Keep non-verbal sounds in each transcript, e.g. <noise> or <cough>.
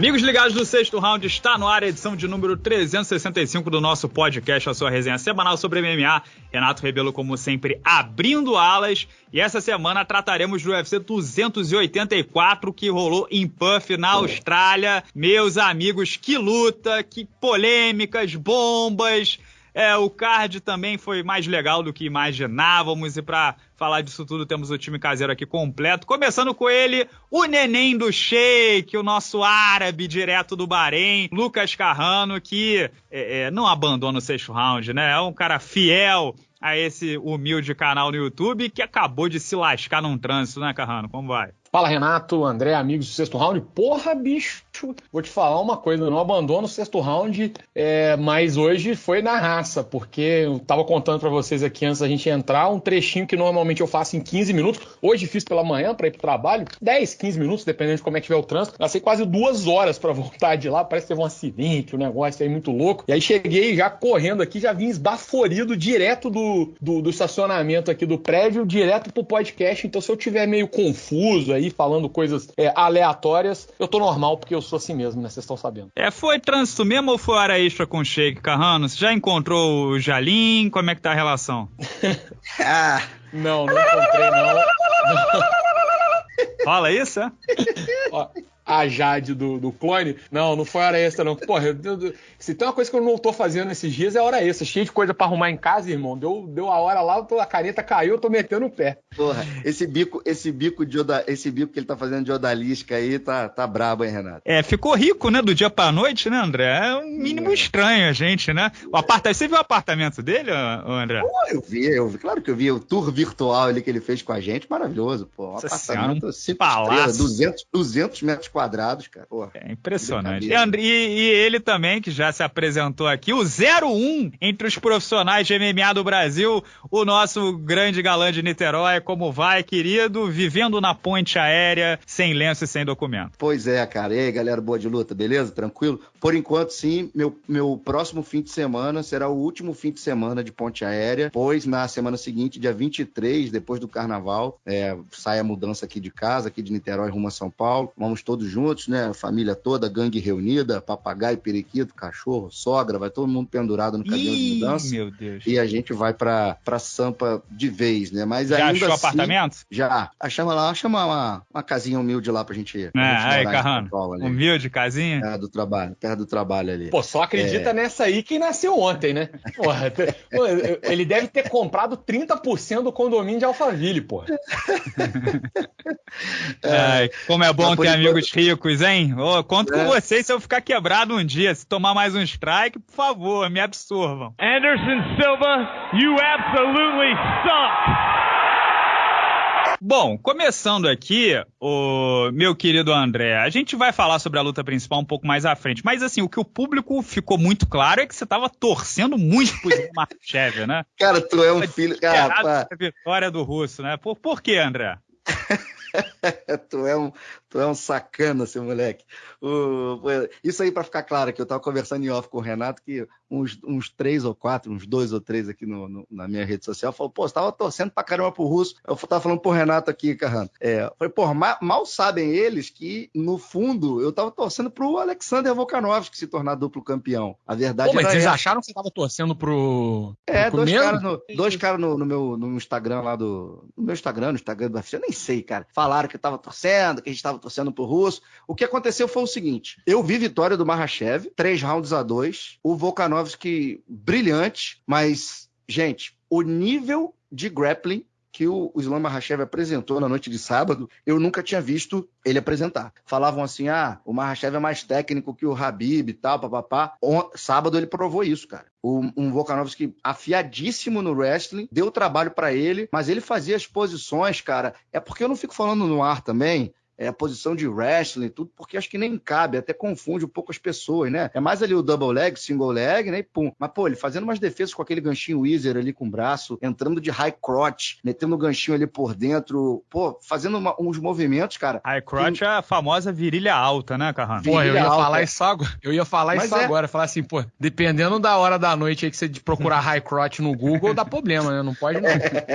Amigos ligados do sexto round, está no ar a edição de número 365 do nosso podcast, a sua resenha semanal sobre MMA. Renato Rebelo, como sempre, abrindo alas. E essa semana trataremos do UFC 284 que rolou em Puff, na Austrália. Meus amigos, que luta, que polêmicas, bombas. É, o card também foi mais legal do que imaginávamos. E para falar disso tudo, temos o time caseiro aqui completo. Começando com ele, o neném do Sheik, o nosso árabe direto do Bahrein, Lucas Carrano, que é, é, não abandona o sexto round, né? É um cara fiel a esse humilde canal no YouTube que acabou de se lascar num trânsito, né, Carrano? Como vai? Fala Renato, André, amigos do sexto round. Porra, bicho, vou te falar uma coisa, não abandono o sexto round, é, mas hoje foi na raça, porque eu tava contando para vocês aqui antes da gente entrar um trechinho que normalmente eu faço em 15 minutos. Hoje fiz pela manhã para ir pro trabalho, 10, 15 minutos, dependendo de como é que tiver o trânsito. Gastei quase duas horas para <laughs> voltar de lá, parece que teve um acidente, um negócio aí muito louco. E aí cheguei já correndo aqui, já vim esbaforido direto do, do, do estacionamento aqui do prédio, direto pro podcast. Então se eu tiver meio confuso aí, falando coisas é, aleatórias, eu tô normal, porque eu sou assim mesmo, né? Vocês estão sabendo. É, foi trânsito mesmo ou foi hora extra com o Sheik Carrano? Você já encontrou o Jalim? Como é que tá a relação? <laughs> ah, não, não encontrei, não. Fala isso, é? Ó, a Jade do, do clone. Não, não foi hora extra, não. Porra, eu, eu, se tem uma coisa que eu não tô fazendo esses dias é hora extra. Cheio de coisa pra arrumar em casa, irmão. Deu, deu a hora lá, a caneta caiu, eu tô metendo o pé. Porra, esse bico, esse bico de oda, esse bico que ele tá fazendo de odalisca aí tá, tá brabo, hein, Renato? É, ficou rico, né, do dia pra noite, né, André? É um mínimo é. estranho a gente, né? O apartamento, você viu o apartamento dele, André? Pô, eu vi, eu vi, claro que eu vi o tour virtual ali que ele fez com a gente, maravilhoso, pô. Um apartamento, cinco estrelas, 200, 200 metros quadrados, cara. Porra, é impressionante. E, e, e, ele também, que já se apresentou aqui, o 01 entre os profissionais de MMA do Brasil, o nosso grande galã de Niterói. Como vai, querido? Vivendo na ponte aérea, sem lenço e sem documento. Pois é, cara. E aí, galera boa de luta, beleza? Tranquilo? Por enquanto, sim. Meu, meu próximo fim de semana será o último fim de semana de ponte aérea, pois na semana seguinte, dia 23, depois do carnaval, é, sai a mudança aqui de casa, aqui de Niterói rumo a São Paulo. Vamos todos juntos, né? A família toda, gangue reunida, papagaio, periquito, cachorro, sogra, vai todo mundo pendurado no caminhão de mudança. Meu Deus. E a gente vai pra, pra Sampa de vez, né? Mas já ainda achou assim, apartamento? Já. Chama lá, chama uma, uma casinha humilde lá pra gente ir. É, aí, Carrano. Humilde casinha? É, do trabalho, perto do trabalho ali. Pô, só acredita é... nessa aí quem nasceu ontem, né? Porra, <laughs> ele deve ter comprado 30% do condomínio de Alphaville, porra. <laughs> É, como é bom ter amigos ricos, hein? Oh, conto é. com vocês se eu ficar quebrado um dia. Se tomar mais um strike, por favor, me absorvam. Anderson Silva, you absolutely suck! Bom, começando aqui, o meu querido André, a gente vai falar sobre a luta principal um pouco mais à frente, mas assim, o que o público ficou muito claro é que você estava torcendo muito pro Marchev, né? <laughs> Cara, tu é um filho... Cara, a vitória do russo, né? Por, por que, André? <laughs> tu, é um, tu é um sacana, seu moleque. O, isso aí para ficar claro, que eu estava conversando em off com o Renato, que uns, uns três ou quatro, uns dois ou três aqui no, no, na minha rede social, falou, pô, você tava torcendo pra caramba pro russo. Eu tava falando pro Renato aqui, Carrano. É, falei, pô, mal, mal, sabem eles que, no fundo, eu tava torcendo pro Alexander Volkanovski se tornar duplo campeão. A verdade pô, mas vocês acharam que você tava torcendo pro. É, pro dois caras no, dois cara no, no, meu, no Instagram lá do. No meu Instagram, no Instagram do UFC, eu nem sei, cara. Falaram que eu tava torcendo, que a gente tava torcendo pro russo. O que aconteceu foi o seguinte: eu vi vitória do Mahashev, três rounds a dois. O Volkanovski brilhante, mas, gente, o nível de grappling que o Islam Mahashev apresentou na noite de sábado, eu nunca tinha visto ele apresentar. Falavam assim, ah, o Mahashev é mais técnico que o Habib e tal, papapá. Sábado ele provou isso, cara. O, um Volkanovski afiadíssimo no wrestling, deu trabalho para ele, mas ele fazia as posições, cara. É porque eu não fico falando no ar também, é, a posição de wrestling e tudo, porque acho que nem cabe, até confunde um pouco as pessoas, né? É mais ali o double leg, single leg, né? E pum. Mas, pô, ele fazendo umas defesas com aquele ganchinho Weezer ali com o braço, entrando de high crotch, metendo o ganchinho ali por dentro, pô, fazendo uma, uns movimentos, cara. High crotch que... é a famosa virilha alta, né, Carrano? Pô, eu ia alta. falar isso agora. Eu ia falar Mas isso é... agora, falar assim, pô, dependendo da hora da noite aí que você procurar <laughs> high crotch no Google, dá problema, né? Não pode não.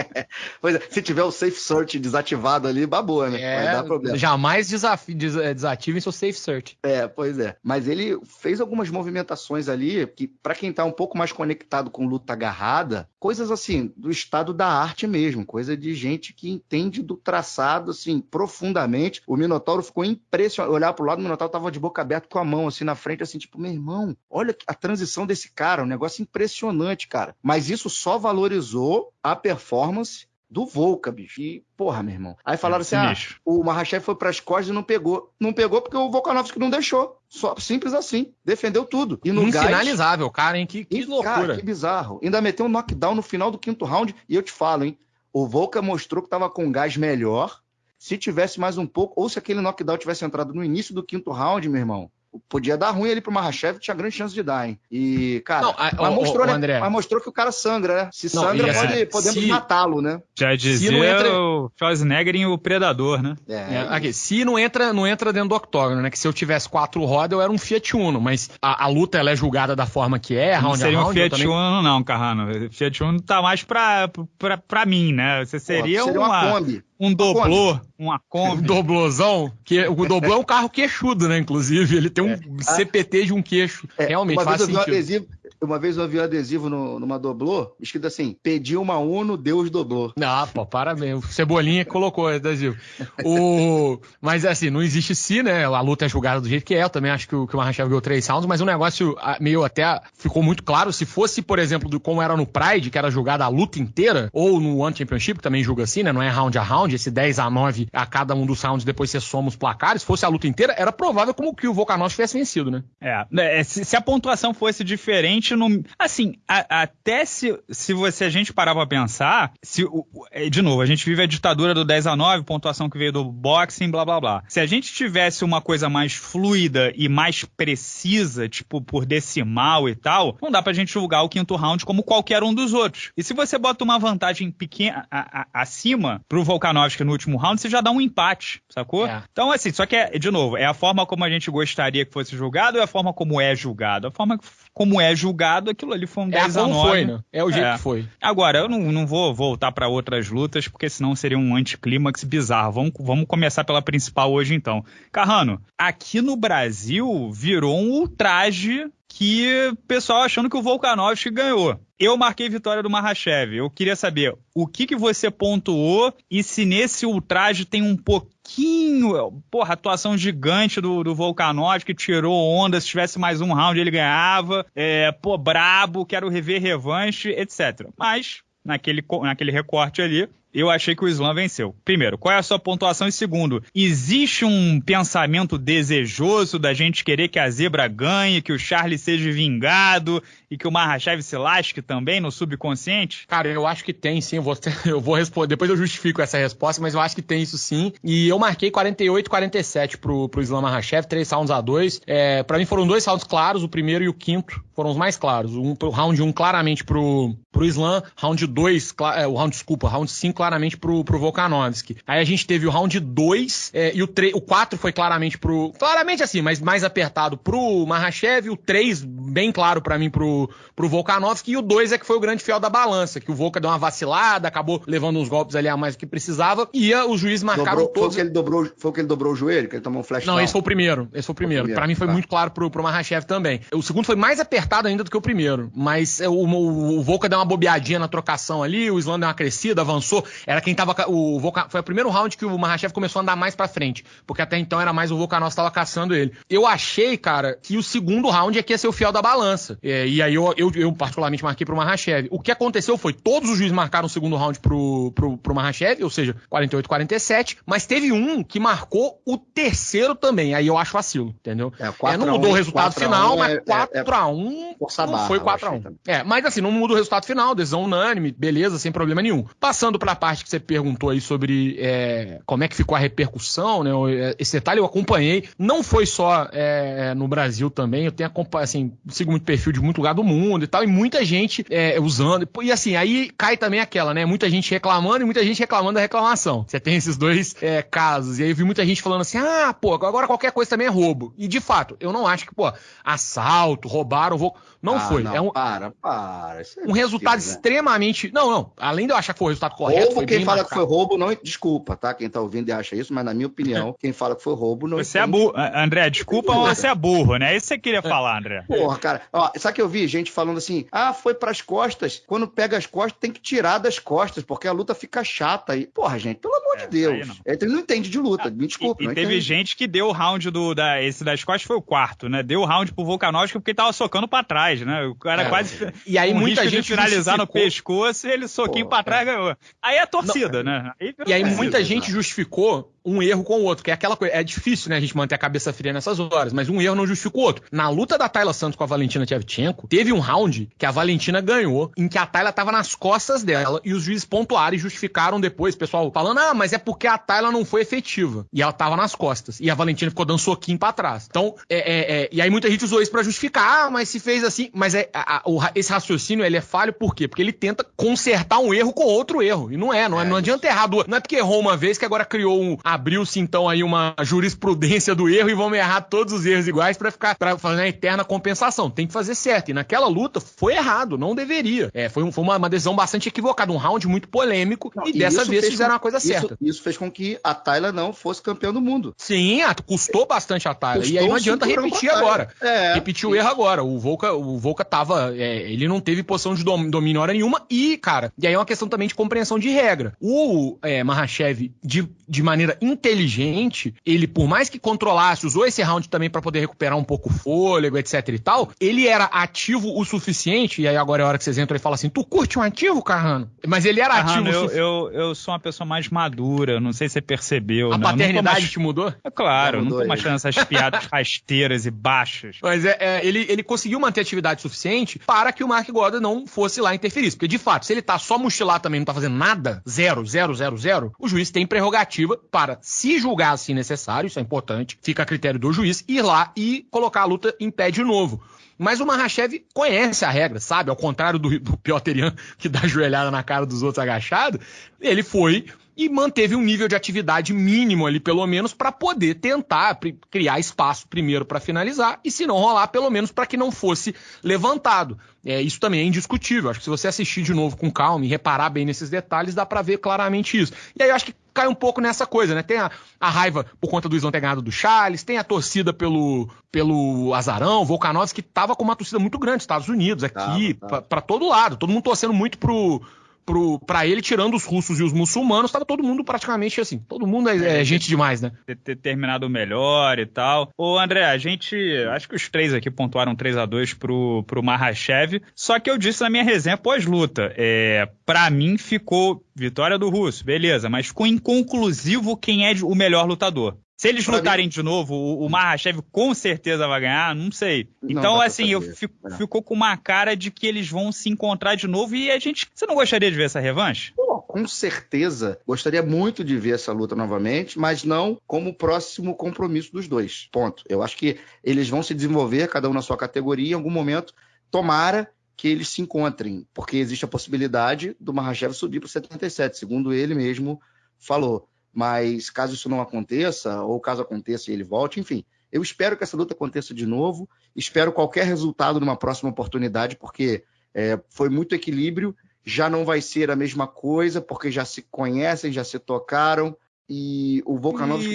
<laughs> pois é, se tiver o safe search desativado ali, babou, né? É, dar problema. Já jamais desafi- des- é, desativem seu safe search. É, pois é. Mas ele fez algumas movimentações ali que, pra quem tá um pouco mais conectado com luta agarrada, coisas assim, do estado da arte mesmo, coisa de gente que entende do traçado, assim, profundamente. O Minotauro ficou impressionado. Olhar pro lado, o Minotauro tava de boca aberta com a mão, assim, na frente, assim, tipo, meu irmão, olha a transição desse cara, um negócio impressionante, cara. Mas isso só valorizou a performance do Volca, bicho. E, porra, meu irmão. Aí falaram assim: ah, o Mahashev foi pras costas e não pegou. Não pegou porque o Volkanovski não deixou. Só simples assim. Defendeu tudo. E no gás. Infinalizável, cara, hein? Que, que loucura. Cara, que bizarro. Ainda meteu um knockdown no final do quinto round. E eu te falo, hein? O Volca mostrou que tava com gás melhor. Se tivesse mais um pouco, ou se aquele knockdown tivesse entrado no início do quinto round, meu irmão, podia dar ruim ali pro Mahashev, tinha grande chance de dar, hein? E, cara, Não, a- mas, ô, mostrou, ô, né? André. mas mostrou que o cara sangra, né? Se Não, sangra, assim, pode, podemos se- matá-lo, né? Já dizia não entra- o Schwarzenegger em O Predador, né? É, aqui, se não entra, não entra dentro do octógono, né? Que se eu tivesse quatro rodas, eu era um Fiat Uno, mas a, a luta ela é julgada da forma que é, Não round seria a um Fiat também- Uno, não, Carrano. Fiat Uno tá mais pra, pra, pra mim, né? Você seria, Pô, seria uma, uma um doblô, uma Um Kombi. doblozão, que o doblô é um carro queixudo, né? Inclusive, ele tem um CPT de um queixo. É, Realmente uma faz vez eu vi um sentido. adesivo, uma vez eu vi um adesivo no- numa doblô, escrito assim: pedi uma Uno, Deus doblou. Ah, pô, parabéns. O Cebolinha que colocou o adesivo. O... Mas assim, não existe se, né? A luta é julgada do jeito que é. Eu também acho que o, que o Mahashev ganhou três rounds, mas o negócio meio até ficou muito claro. Se fosse, por exemplo, do, como era no Pride, que era julgada a luta inteira, ou no One Championship, que também julga assim, né? Não é round a round, esse 10 a 9 a cada um dos rounds, depois você soma os placares. Se fosse a luta inteira, era provável como que o Volkanovski tivesse vencido, né? É, é, se, se a pontuação fosse diferente, não, assim, a- até se, se você a gente parar pra pensar, se, é, de novo, a gente vive a ditadura do 10 a 9, pontuação que veio do boxing, blá blá blá. Se a gente tivesse uma coisa mais fluida e mais precisa, tipo por decimal e tal, não dá pra gente julgar o quinto round como qualquer um dos outros. E se você bota uma vantagem pequena a- a- acima pro Volkanovski no último round, você já dá um empate, sacou? É. Então, assim, só que, é, de novo, é a forma como a gente gostaria que fosse julgado ou é a forma como é julgado? A forma como é julgado, aquilo ali foi um É 10 a como 9. foi, né? É o jeito É. que foi. Agora, eu não, não vou voltar pra outras lutas, porque senão seria um anticlímax bizarro. Vamos, vamos começar pela principal hoje, então. Carrano, aqui no Brasil virou um ultraje que o pessoal achando que o Volkanovski ganhou. Eu marquei vitória do Mahashev. Eu queria saber o que, que você pontuou e se nesse ultraje tem um pouquinho, porra, atuação gigante do, do Volkanovski, que tirou onda, se tivesse mais um round ele ganhava, é, pô, brabo, quero rever revanche, etc. Mas, naquele, naquele recorte ali, eu achei que o Islam venceu. Primeiro, qual é a sua pontuação? E segundo, existe um pensamento desejoso da gente querer que a zebra ganhe, que o Charlie seja vingado e que o Mahashev se lasque também no subconsciente? Cara, eu acho que tem sim. Eu vou, <laughs> eu vou responder. Depois eu justifico essa resposta, mas eu acho que tem isso sim. E eu marquei 48 47 pro, pro Islam Makhachev, três rounds a dois. É, para mim foram dois rounds claros, o primeiro e o quinto foram os mais claros. Um, round 1 um, claramente pro, pro Islam, round 2, é, o round, desculpa, round 5 claramente pro, pro Volkanovski. Aí a gente teve o round 2 é, e o, 3, o 4 foi claramente pro. Claramente assim, mas mais apertado pro Mahashev, o 3 bem claro para mim pro, pro Volkanovski, e o 2 é que foi o grande fiel da balança, que o Volka deu uma vacilada, acabou levando uns golpes ali a mais do que precisava, e ia, os juízes marcaram Dobrou, foi, o todos. que ele dobrou, foi o que ele dobrou o joelho, que ele tomou um flash Não, down? esse foi o primeiro. Esse foi o primeiro. primeiro, Pra mim foi tá. muito claro pro, pro Mahashev também. O segundo foi mais apertado ainda do que o primeiro. Mas é, o, o, o Volka deu uma bobeadinha na trocação ali, o Islam deu uma crescida, avançou. Era quem tava. O Volka, foi o primeiro round que o Mahashev começou a andar mais pra frente. Porque até então era mais o Volkanovski que tava caçando ele. Eu achei, cara, que o segundo round é que ia ser o fiel da balança. É, e aí eu, eu, eu particularmente marquei pro Mahashev. O que aconteceu foi, todos os juízes marcaram o segundo round pro, pro, pro Mahashev, ou seja, 48-47, mas teve um que marcou o terceiro também. Aí eu acho vacilo, entendeu? É, É, 4 não a 1, mudou o resultado 4 a 1 final, é- mas é- 4x1 força a não barra, foi eu 4x1. achei também. É, mas assim, não muda o resultado final, decisão unânime, beleza, sem problema nenhum. Passando pra parte que você perguntou aí sobre é, como é que ficou a repercussão, né? é, Esse detalhe eu acompanhei. Não foi só é, no Brasil também, eu tenho acompanhado, assim, sigo muito perfil de muito lugar do mundo e tal, e muita gente é, usando. E assim, aí cai também aquela, né? Muita gente reclamando e muita gente reclamando da reclamação. Você tem esses dois é, casos. E aí eu vi muita gente falando assim: ah, pô, agora qualquer coisa também é roubo. E de fato, eu não acho que, pô, assalto, roubaram, vou. Não Ah, foi. não, é um, Para, para. Isso é um resultado né? extremamente. Não, não. Além de eu achar que foi o resultado correto. Roubo, foi quem fala marcado. que foi roubo, não. Desculpa, tá? Quem tá ouvindo e acha isso, mas na minha opinião, <laughs> quem fala que foi roubo não. Você é burro. André, desculpa, mas você é burro, né? É isso que você queria falar, André. Porra, cara. Ó, sabe que eu vi gente falando assim: ah, foi pras costas. Quando pega as costas, tem que tirar das costas, porque a luta fica chata. aí. Porra, gente, pelo amor É, de Deus. não. Ele não entende de luta. Me desculpa. E, e teve entende. gente que deu o round do. Da, esse das costas foi o quarto, né? Deu o round pro Volkanovski porque ele tava socando pra trás, né? O cara É. quase. E aí <laughs> muita gente finalizar no pescoço e ele soquinho Pô, pra trás ganhou. Aí é torcida, né? Aí E aí torcida. muita exato. gente justificou um erro com o outro, que é aquela coisa. É difícil, né, a gente manter a cabeça fria nessas horas, mas um erro não justifica o outro. Na luta da Tayla Santos com a Valentina Shevchenko, teve um round que a Valentina ganhou, em que a Tayla tava nas costas dela e os juízes pontuaram e justificaram depois, o pessoal falando, ah, mas é porque a Tayla não foi efetiva. E ela tava nas costas. E a Valentina ficou dando soquinho pra trás. Então, é, é, é, e aí muita gente usou isso pra justificar, ah, mas se fez assim. Mas é, a- a- esse raciocínio ele é falho por quê? Porque ele tenta consertar um erro com outro erro. E não é, não, é, É não adianta errar duas. Não é porque errou uma vez que agora criou um. abriu-se então aí uma jurisprudência do erro e vamos errar todos os erros iguais pra ficar pra fazer uma eterna compensação. Tem que fazer certo. E naquela luta foi errado, não deveria. É, foi, um- foi uma, uma decisão bastante equivocada, um round muito polêmico. Não, e dessa isso vez fizeram com- a coisa isso- certa. Isso fez com que a Tayla não fosse campeã do mundo. Sim, custou bastante a Tyler. E aí não adianta repetir agora. É. Repetir o erro agora. O Volca, o Volca tava. é, ele não teve posição de dom- domínio hora nenhuma. E, cara, e aí é uma questão também de compreensão de regra. O é, Mahashev, de, de maneira inteligente, ele, por mais que controlasse, usou esse round também pra poder recuperar um pouco o fôlego, etc e tal. Ele era ativo o suficiente. E aí agora é a hora que vocês entram e falam assim: Tu curte um ativo, Carrano? Mas ele era ativo Carrano, o eu, suficiente. eu, eu sou uma pessoa mais madura, não sei se você percebeu. A não paternidade mais- te mudou? É claro, eu não tô mudou mais essas piadas <laughs> rasteiras e baixas. Mas é, é, ele, ele conseguiu manter atividade suficiente para que o Mark Goddard não fosse lá interferir. Porque, de fato, se ele tá só mochilar também não tá fazendo nada, zero, zero, zero, zero, o juiz tem prerrogativa para, se julgar assim necessário, isso é importante, fica a critério do juiz, ir lá e colocar a luta em pé de novo. Mas o Mahashev conhece a regra, sabe? Ao contrário do, do Piotr Jan, que dá joelhada na cara dos outros agachado, ele foi e manteve um nível de atividade mínimo ali, pelo menos, para poder tentar criar espaço primeiro para finalizar e, se não rolar, pelo menos para que não fosse levantado. É, isso também é indiscutível. Acho que se você assistir de novo com calma e reparar bem nesses detalhes, dá para ver claramente isso. E aí eu acho que cai um pouco nessa coisa, né? Tem a, a raiva por conta do Islão ter ganhado do Charles, tem a torcida pelo, pelo Azarão, Volkanovski, que tava com uma torcida muito grande, Estados Unidos, aqui, Tava, tava. para todo lado. Todo mundo torcendo muito pro, pro, pra ele, tirando os russos e os muçulmanos, tava todo mundo praticamente assim. Todo mundo é, é gente demais, né? ter, ter terminado melhor e tal. Ô, André, a gente. Acho que os três aqui pontuaram 3 a 2 pro, pro Mahashev. Só que eu disse na minha resenha pós-luta. É, pra mim ficou vitória do Russo, beleza, mas ficou inconclusivo quem é o melhor lutador. Se eles Pra lutarem de novo, o, o Mahashev com certeza vai ganhar, não sei. Não Então, pra assim, eu fico- É. ficou com uma cara de que eles vão se encontrar de novo e a gente. Você não gostaria de ver essa revanche? Pô, com certeza, gostaria muito de ver essa luta novamente, mas não como próximo compromisso dos dois. Ponto. Eu acho que eles vão se desenvolver, cada um na sua categoria, em algum momento, tomara que eles se encontrem, porque existe a possibilidade do Mahashev subir para 77, segundo ele mesmo falou. Mas caso isso não aconteça, ou caso aconteça e ele volte, enfim, eu espero que essa luta aconteça de novo, espero qualquer resultado numa próxima oportunidade, porque é, foi muito equilíbrio, já não vai ser a mesma coisa, porque já se conhecem, já se tocaram, e o Volkanovski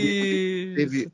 teve-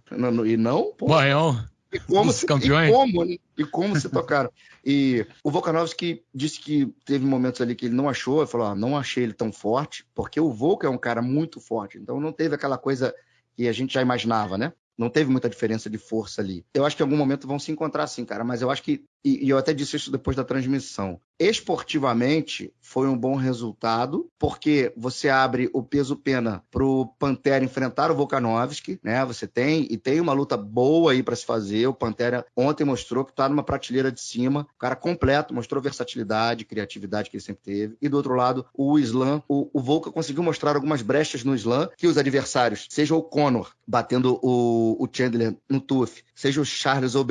<laughs> não, não- e não, pô, Banhão. E como, se, campeões. e como, né? E como se tocaram. E o Volkanovski disse que teve momentos ali que ele não achou, ele falou, ah, não achei ele tão forte, porque o Volka é um cara muito forte, então não teve aquela coisa que a gente já imaginava, né? Não teve muita diferença de força ali. Eu acho que em algum momento vão se encontrar sim, cara, mas eu acho que e, eu até disse isso depois da transmissão, esportivamente foi um bom resultado, porque você abre o peso pena para o Pantera enfrentar o Volkanovski, né? Você tem e tem uma luta boa aí para se fazer. O Pantera ontem mostrou que está numa prateleira de cima, o cara completo, mostrou versatilidade, criatividade que ele sempre teve. E do outro lado, o Islam, o, o Volka conseguiu mostrar algumas brechas no Islam que os adversários, seja o Conor batendo o, o Chandler no TUF, seja o Charles ou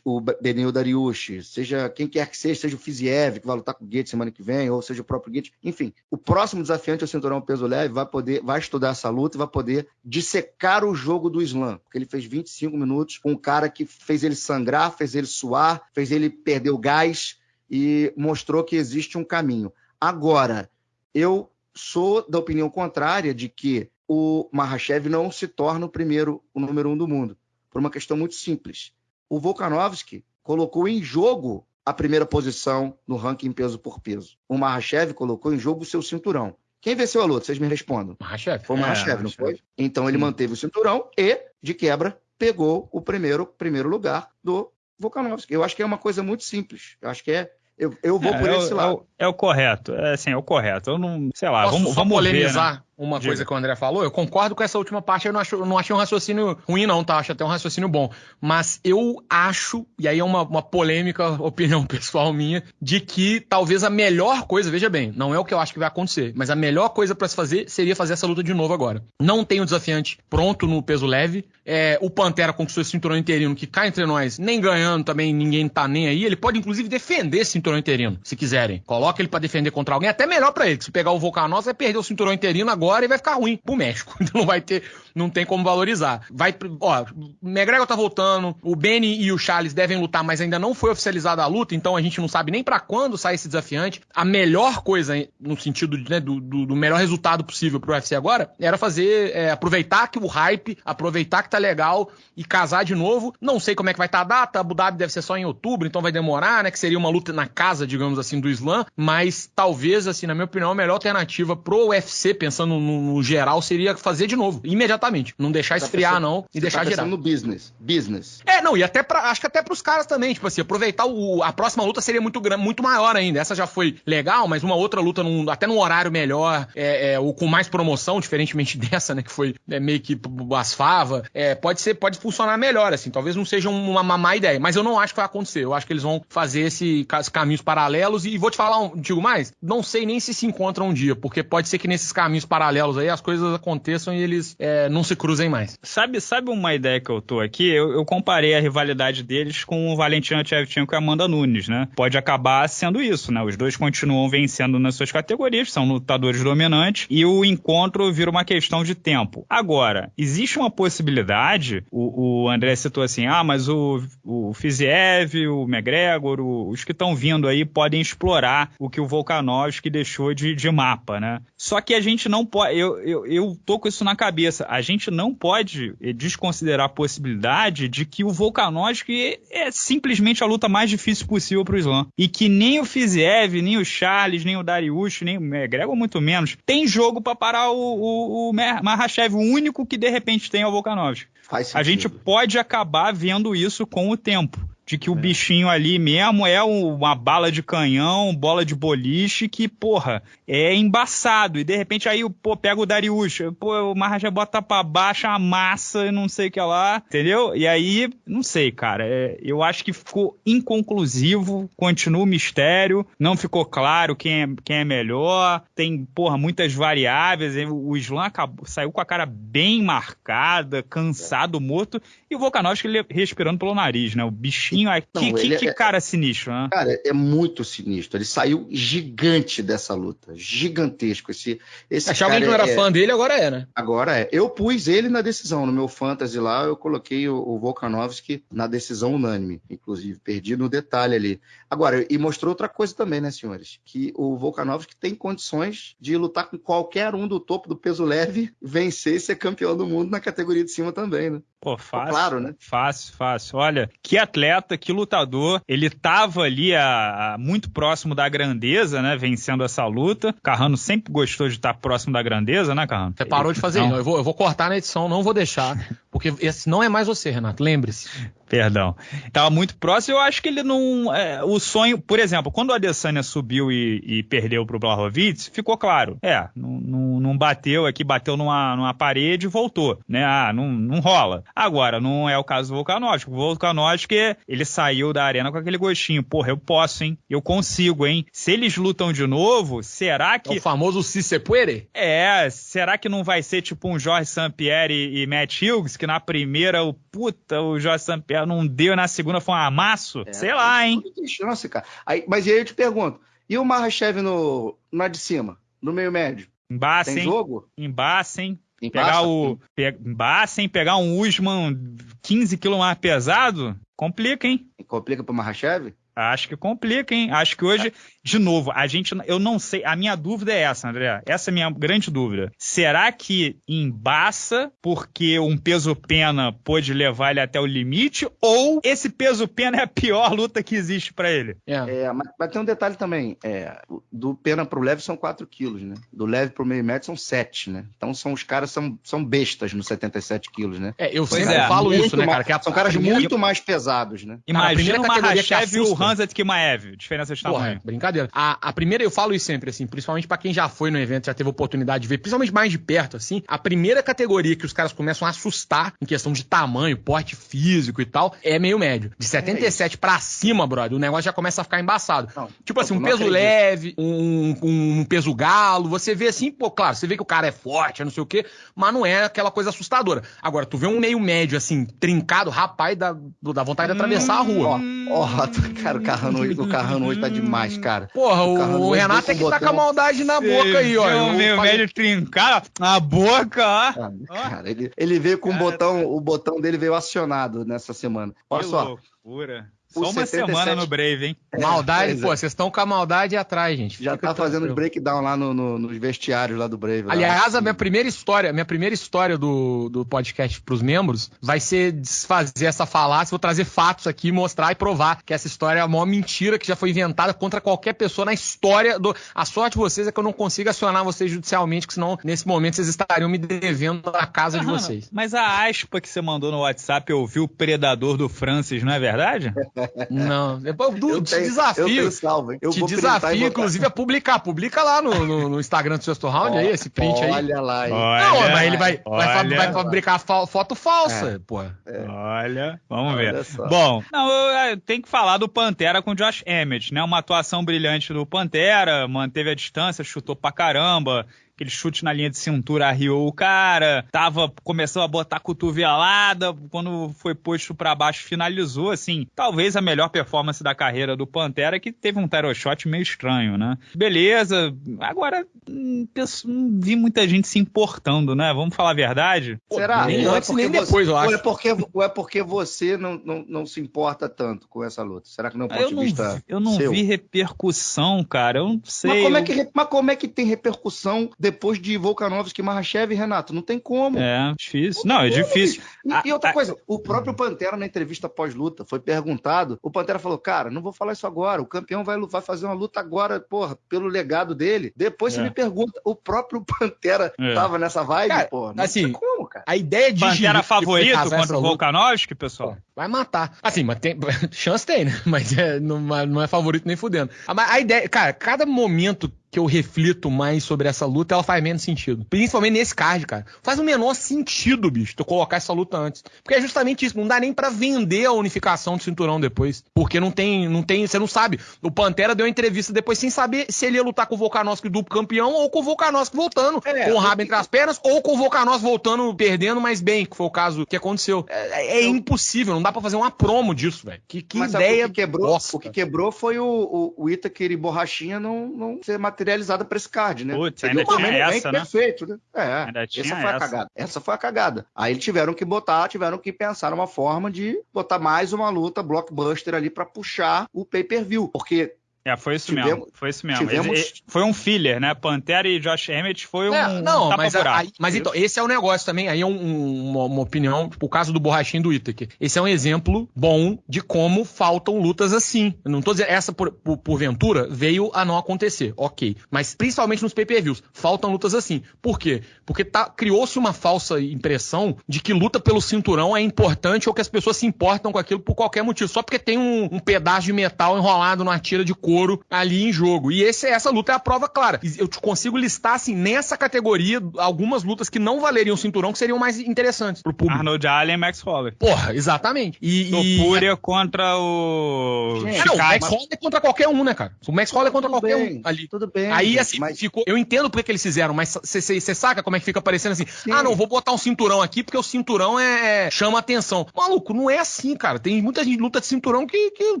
o Benil Dariush, seja quem quer que seja, seja o Fiziev, que vai lutar com o Gates semana que vem, ou seja o próprio Gates. Enfim, o próximo desafiante ao cinturão peso leve vai poder, vai estudar essa luta e vai poder dissecar o jogo do Islam, porque ele fez 25 minutos com um cara que fez ele sangrar, fez ele suar, fez ele perder o gás e mostrou que existe um caminho. Agora, eu sou da opinião contrária de que o Mahashev não se torna o primeiro, o número um do mundo, por uma questão muito simples. O Volkanovski colocou em jogo a primeira posição no ranking peso por peso. O Mahashev colocou em jogo o seu cinturão. Quem venceu a luta? Vocês me respondam. Mahashev. Foi o Mahashev, é, não foi? Então ele manteve o cinturão e, de quebra, pegou o primeiro, primeiro lugar do Volkanovski. Eu acho que é uma coisa muito simples. Eu acho que é eu, eu vou é, por esse é, lado. É o, é o, correto. É assim, é o correto. Eu não, sei lá, Posso vamos, vamos polemizar ver, né? Uma Diga. coisa que o André falou? Eu concordo com essa última parte, eu não, acho, eu não achei um raciocínio ruim, não, tá? Acho até um raciocínio bom. Mas eu acho, e aí é uma, uma polêmica <laughs> opinião pessoal minha, de que talvez a melhor coisa, veja bem, não é o que eu acho que vai acontecer, mas a melhor coisa para se fazer seria fazer essa luta de novo agora. Não tem o desafiante pronto no peso leve. É, o Pantera conquistou esse cinturão interino, que cá entre nós, nem ganhando também, ninguém tá nem aí. Ele pode, inclusive, defender esse cinturão interino, se quiserem. Coloca ele para defender contra alguém, até melhor para ele. Se pegar o Volcanos, vai perder o cinturão interino agora e vai ficar ruim pro México. <laughs> Então não vai ter, não tem como valorizar. Vai, ó, McGregor tá voltando, o Benny e o Charles devem lutar, mas ainda não foi oficializada a luta, então a gente não sabe nem para quando sai esse desafiante. A melhor coisa, no sentido né, do, do, do, melhor resultado possível pro UFC agora, era fazer, é, aproveitar que o hype, aproveitar que tá legal e casar de novo. Não sei como é que vai estar tá a data, Abu Dhabi deve ser só em outubro, então vai demorar, né, que seria uma luta na casa, digamos assim, do Islã, mas talvez, assim, na minha opinião, a melhor alternativa pro UFC, pensando no, no geral, seria fazer de novo, imediatamente. Não deixar tá esfriar, pensando, não, e deixar tá girar. no business. Business. É, não, e até pra, acho que até pros caras também, tipo assim, aproveitar o, a próxima luta seria muito, muito maior ainda. Essa já foi legal, mas uma outra luta num, até num horário melhor, é, é, ou com mais promoção, diferentemente <laughs> dessa, né, que foi é, meio que as fava, é, pode ser, pode funcionar melhor, assim, talvez não seja uma, uma má ideia, mas eu não acho que vai acontecer. Eu acho que eles vão fazer esse, esses caminhos paralelos e vou te falar, um, digo mais, não sei nem se se encontram um dia, porque pode ser que nesses caminhos paralelos aí as coisas aconteçam e eles é, não se cruzem mais. Sabe, sabe uma ideia que eu tô aqui? Eu, eu comparei a rivalidade deles com o Valentina Shevchenko e a Amanda Nunes, né? Pode acabar sendo isso, né? Os dois continuam vencendo nas suas categorias, são lutadores dominantes, e o encontro vira uma questão de tempo. Agora, existe uma possibilidade, o, o André citou assim, ah, mas o, o Fiziev, o McGregor, o, os que estão vindo aí podem explorar o que o Volkanovski deixou de, de mapa, né? Só que a gente não pode, eu, eu, eu tô com isso na cabeça. A gente não pode eh, desconsiderar a possibilidade de que o Volkanovski é simplesmente a luta mais difícil possível pro Islam. E que nem o Fiziev, nem o Charles, nem o Dariush, nem o McGregor, muito menos, tem jogo para parar o, o, o Mahashev. O único que de repente tem é o Volkanovski. A gente pode acabar vendo isso com o tempo de que o é. bichinho ali mesmo é uma bala de canhão, bola de boliche, que, porra, é embaçado. E de repente aí, pô, pega o Darius, pô, o Maharaja bota pra baixo a massa e não sei o que lá, entendeu? E aí, não sei, cara, é, eu acho que ficou inconclusivo, continua o mistério, não ficou claro quem é, quem é melhor, tem, porra, muitas variáveis, o Islam acabou, saiu com a cara bem marcada, cansado, morto, e o Volkanovski respirando pelo nariz, né? O bichinho pouquinho. Não, que, que, que é, cara sinistro, né? Cara, é muito sinistro. Ele saiu gigante dessa luta. Gigantesco. Esse, esse Achava alguém que não era é... fã dele, agora é, né? Agora é. Eu pus ele na decisão. No meu fantasy lá, eu coloquei o, o Volkanovski na decisão unânime. Inclusive, perdi no detalhe ali. Agora, e mostrou outra coisa também, né, senhores? Que o Volkanovski tem condições de lutar com qualquer um do topo do peso leve, vencer e ser campeão do mundo na categoria de cima também, né? Pô, fácil. Claro, né? Fácil, fácil. Olha, que atleta, que lutador. Ele tava ali a, a, muito próximo da grandeza, né? Vencendo essa luta. Carrano sempre gostou de estar próximo da grandeza, né, Carrano? Você parou de fazer isso. Eu vou, eu vou cortar na edição, não vou deixar. Porque esse não é mais você, Renato. Lembre-se. Perdão. Tava muito próximo, eu acho que ele não. É, o sonho, por exemplo, quando o Adesanya subiu e, e perdeu pro Blahovic, ficou claro. É, não, não, não bateu aqui, bateu numa, numa parede e voltou. Né? Ah, não, não rola. Agora, não é o caso do Volkanovski. O Volkanovski, ele saiu da arena com aquele gostinho. Porra, eu posso, hein? Eu consigo, hein? Se eles lutam de novo, será que. É o famoso se se puede? É, será que não vai ser tipo um Jorge St-Pierre e, Matt Hughes, que na primeira, o puta, o Jorge St-Pierre não deu e na segunda foi um amasso? É, Sei lá, hein? Chance, cara. Aí, mas e aí eu te pergunto, e o Mahashev no, na de cima, no meio médio? Embaixo, Tem jogo? Embaixo, hein? Pegar o. Pe, embaixo, Pegar um Usman 15 quilos mais pesado, complica, hein? Complica pro Mahashev? Acho que complica, hein? Acho que hoje, de novo, a gente. Eu não sei. A minha dúvida é essa, André. Essa é a minha grande dúvida. Será que embaça porque um peso-pena pôde levar ele até o limite? Ou esse peso-pena é a pior luta que existe para ele? É, é mas, mas, tem um detalhe também. É, do pena pro leve são 4 quilos, né? Do leve pro meio médio são 7, né? Então são os caras são, são bestas nos 77 quilos, né? É, eu sempre é, falo isso, né, cara? Que são caras muito mais pesados, né? Imagina uma Mahashev e o Hansa Kimaev, diferença de tamanho. Porra, é, A, a, primeira, eu falo isso sempre, assim, principalmente para quem já foi no evento, já teve oportunidade de ver, principalmente mais de perto, assim, a primeira categoria que os caras começam a assustar em questão de tamanho, porte físico e tal, é meio médio. De 77 é para cima, brother, o negócio já começa a ficar embaçado. Não, tipo assim, um peso acredito. leve, um, um, um, peso galo, você vê assim, pô, claro, você vê que o cara é forte, não sei o quê, mas não é aquela coisa assustadora. Agora, tu vê um meio médio, assim, trincado, rapaz, dá, dá vontade de atravessar a rua. Ó, ó, cara, o Carrano hoje, o Carrano hoje tá demais, cara. Porra, o, o Renato é que tá com a maldade na boca aí, ó. O meio médio trincado na boca, ó. Ah, cara, ele, ele veio com o botão, o botão dele veio acionado nessa semana. Olha que só. Loucura. Só uma 77... semana no Brave, hein? É, <laughs> maldade, pô, é. vocês estão com a maldade atrás, gente. Já Fica tá fazendo breakdown lá no, no, nos vestiários lá do Brave. Lá. Aliás, a minha primeira história, minha primeira história do, do podcast pros membros vai ser desfazer essa falácia, vou trazer fatos aqui, mostrar e provar que essa história é a maior mentira que já foi inventada contra qualquer pessoa na história do... A sorte de vocês é que eu não consigo acionar vocês judicialmente, que senão, nesse momento, vocês estariam me devendo a casa de vocês. Mas a aspa que você mandou no WhatsApp, eu vi o predador do Francis, não é verdade? <laughs> Não, do, eu te tenho, desafio. Eu salvo, hein? Eu te desafio, inclusive, a publicar. Publica lá no, no, no Instagram do Sexto Round oh, aí, esse print olha aí. Olha lá, hein? Não, mas ele vai, vai, vai, fabricar foto falsa, é. pô. É. Olha, vamos olha ver. Só. Bom, não, eu, eu tenho que falar do Pantera com o Josh Emmett, né? Uma atuação brilhante do Pantera, manteve a distância, chutou pra caramba aquele chute na linha de cintura arriou o cara, tava, começou a botar cotovelada, quando foi posto para baixo finalizou, assim, talvez a melhor performance da carreira do Pantera, que teve um tarot shot meio estranho, né? Beleza, agora hum, não vi muita gente se importando, né? Vamos falar a verdade? Será? Nem antes nem depois, eu acho. Ou é porque, ou é porque você não, não, não se importa tanto com essa luta? Será que não é um ponto eu de não, vista Eu não seu? vi repercussão, cara, eu não sei. Mas como, eu... é que, mas como é que tem repercussão depois de Volkanovski, Mahashev e Renato. Não tem como. É, difícil. Não, é difícil. E, e outra coisa, o próprio Pantera na entrevista pós-luta foi perguntado. O Pantera falou: Cara, não vou falar isso agora. O campeão vai, vai fazer uma luta agora, porra, pelo legado dele. Depois é. você me pergunta. O próprio <laughs> Pantera é. tava nessa vibe, cara, porra. Não assim, como, cara. A ideia de. Pantera favorito contra o Volkanovski, pessoal? Vai matar. Assim, mas tem. <laughs> Chance tem, né? <laughs> Mas é, não, não é favorito nem fudendo. A, a ideia, cara, cada momento que eu reflito mais sobre essa luta, ela faz menos sentido. Principalmente nesse card, cara. Faz o menor sentido, bicho, tu colocar essa luta antes. Porque é justamente isso, não dá nem para vender a unificação do cinturão depois. Porque não tem, não tem, você não sabe. O Pantera deu uma entrevista depois sem saber se ele ia lutar com o Volkanovski duplo campeão ou com o Volkanovski voltando é, com o rabo entre as pernas ou com o Volkanovski voltando perdendo, mas bem, que foi o caso que aconteceu. É, é eu... impossível, não dá para fazer uma promo disso, velho. Que, que ideia o que quebrou, o que quebrou foi o, o, o Itaker e Borrachinha não, não ser material materializada para esse card, né? Putz, ainda tinha essa, né? Perfeito, né? É, ainda essa foi essa. a cagada. Essa foi a cagada. Aí eles tiveram que botar, tiveram que pensar uma forma de botar mais uma luta blockbuster ali para puxar o pay-per-view, porque É, foi isso tivemos, mesmo. Foi isso mesmo. Tivemos... foi um filler, né? Pantera e Josh Emmett foi um. É, não, um mas, aí, mas então, esse é o negócio também. Aí é um, uma, uma, opinião, tipo, o caso do borrachinho do Itaker. Esse é um exemplo bom de como faltam lutas assim. Eu não tô dizendo, essa por, por, porventura veio a não acontecer, ok. Mas principalmente nos pay-per-views, faltam lutas assim. Por quê? Porque tá, criou-se uma falsa impressão de que luta pelo cinturão é importante ou que as pessoas se importam com aquilo por qualquer motivo. Só porque tem um, um pedaço de metal enrolado numa tira de couro ali em jogo. E esse, essa luta é a prova clara. Eu te consigo listar, assim, nessa categoria, algumas lutas que não valeriam o cinturão que seriam mais interessantes pro público. Arnold Allen e Max Holler. Porra, exatamente. E, Topúria e... contra o. Gente, não, o Max Holler é contra qualquer um, né, cara? O Max Holler é contra tudo qualquer bem, um ali. Tudo bem. Aí, assim, mas... ficou. Eu entendo porque que eles fizeram, mas você saca como é que fica parecendo assim? Sim. Ah, não, vou botar um cinturão aqui porque o cinturão é, é chama atenção. Maluco, não é assim, cara. Tem muita gente luta de cinturão que, que o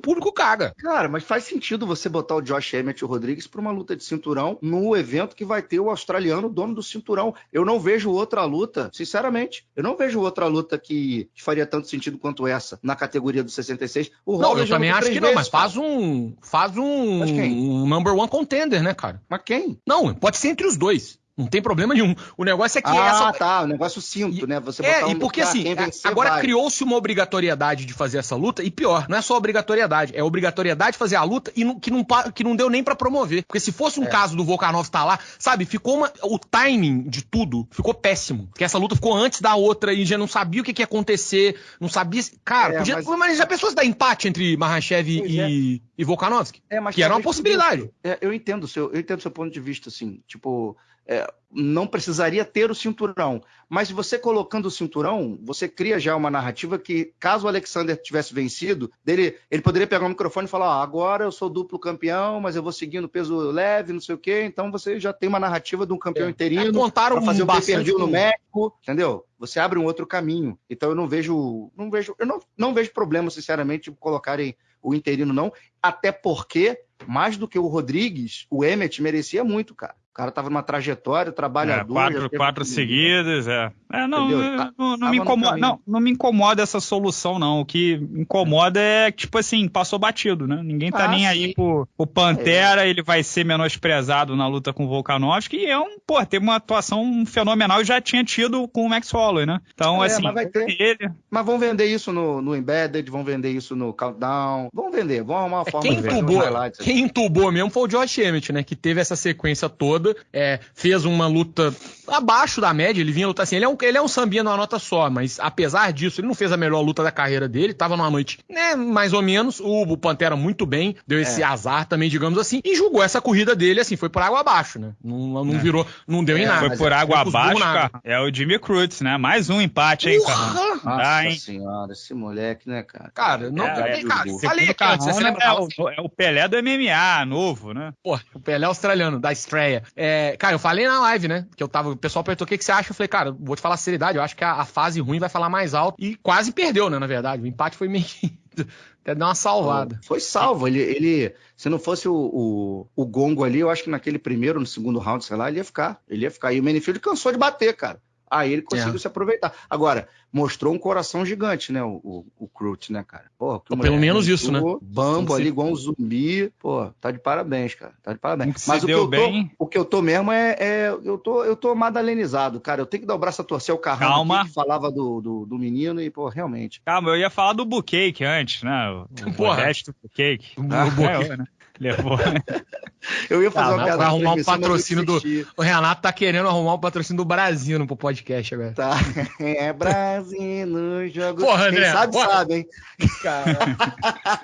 público caga. Cara, mas faz sentido você botar o Josh Emmett e o Rodrigues pra uma luta de cinturão no evento que vai ter o australiano dono do cinturão. Eu não vejo outra luta, sinceramente, eu não vejo outra luta que, que faria tanto sentido quanto essa na categoria do 66. O não, eu também acho que não, mas faz um faz um, um number one contender, né, cara? Mas quem? Não, pode ser entre os dois. Não tem problema nenhum. O negócio é que ah, essa. Ah, tá. O negócio cinto, né? Você é, um... e porque assim, agora criou-se uma obrigatoriedade de fazer essa luta, e pior, não é só obrigatoriedade, é obrigatoriedade de fazer a luta e não, que, não, que não deu nem para promover. Porque se fosse um é. caso do Volkanov estar tá lá, sabe, ficou uma, o timing de tudo ficou péssimo. Porque essa luta ficou antes da outra e já não sabia o que, que ia acontecer, não sabia. Cara, é, podia, mas... mas já pensou se dar empate entre Mahashev e, é. e Volkanovski? É, mas que era uma possibilidade. É, eu entendo o seu, eu entendo o seu ponto de vista, assim, tipo é, não precisaria ter o cinturão. Mas você colocando o cinturão, você cria já uma narrativa que, caso o Alexander tivesse vencido, dele, ele poderia pegar o microfone e falar: ah, agora eu sou duplo campeão, mas eu vou seguindo peso leve, não sei o quê. Então você já tem uma narrativa de um campeão é. interino. É, montaram fazer um pay no México, entendeu? Você abre um outro caminho. Então eu não vejo, não vejo, eu não, não vejo problema, sinceramente, de colocarem o interino, não. Até porque, mais do que o Rodrigues, o Emmet merecia muito, cara. O cara tava numa trajetória, trabalhador. É, quatro quatro seguidas, é. é não, tá, não, não me incomoda, não, não me incomoda essa solução, não. O que incomoda é, tipo assim, passou batido, né? Ninguém tá ah, nem sim. aí pro, pro Pantera, é. ele vai ser menosprezado na luta com o Volkanovski, e é um, pô, teve uma atuação fenomenal e já tinha tido com o Max Holloway, né? Então, é, assim, mas, vai ter. Ele... mas vão vender isso no, no Embedded, vão vender isso no Countdown, vão vender, vão arrumar uma é, forma quem de entubou, Quem entubou mesmo foi o Josh Emmett, né? Que teve essa sequência toda toda, é, fez uma luta abaixo da média, ele vinha lutar assim, ele é um, ele é um sambinha numa nota só, mas apesar disso, ele não fez a melhor luta da carreira dele, tava numa noite, né, mais ou menos, o, o Pantera muito bem, deu esse é. azar também, digamos assim, e julgou essa corrida dele, assim, foi por água abaixo, né, não, não é. virou, não deu em é, nada. Foi por água abaixo, cara, é o Jimmy Cruz, né, mais um empate, hein, cara. Nossa ah, hein? senhora, esse moleque, né, cara? Cara, não, é, cara, falei aqui antes, você lembra? É o, é o Pelé do MMA, novo, né? Pô, o Pelé australiano, da estreia. É, cara, eu falei na live, né? Que eu tava. O pessoal perguntou o que, que você acha. Eu falei, cara, vou te falar a seriedade. Eu acho que a, a fase ruim vai falar mais alto. E quase perdeu, né? Na verdade. O empate foi meio. <laughs> Até deu uma salvada. Foi salvo. Ele, ele se não fosse o, o, o, gongo ali, eu acho que naquele primeiro, no segundo round, sei lá, ele ia ficar. Ele ia ficar. E o Manifield cansou de bater, cara. Aí ele conseguiu é. se aproveitar. Agora, mostrou um coração gigante, né? O, o, o né, cara? Pô, pelo menos isso, né? Bambo ali, igual um zumbi. Pô, tá de parabéns, cara. Tá de parabéns. Mas o que, eu tô, o que eu tô mesmo é, é, eu, tô, eu tô madalenizado, cara. Eu tenho que dar o braço a torcer o carrão Calma. que falava do, do, do, menino e, pô, realmente. Calma, eu ia falar do Bucake antes, né? O, o resto do Bucake. Ah, <laughs> o, é, né? Levou. <laughs> Eu ia fazer tá, uma piada. Vai arrumar um patrocínio do. O Renato tá querendo arrumar um patrocínio do Brasil no podcast agora. Tá. <laughs> É Brasil no jogo. Porra, André. Quem sabe, porra. sabe, hein? <laughs> Cara.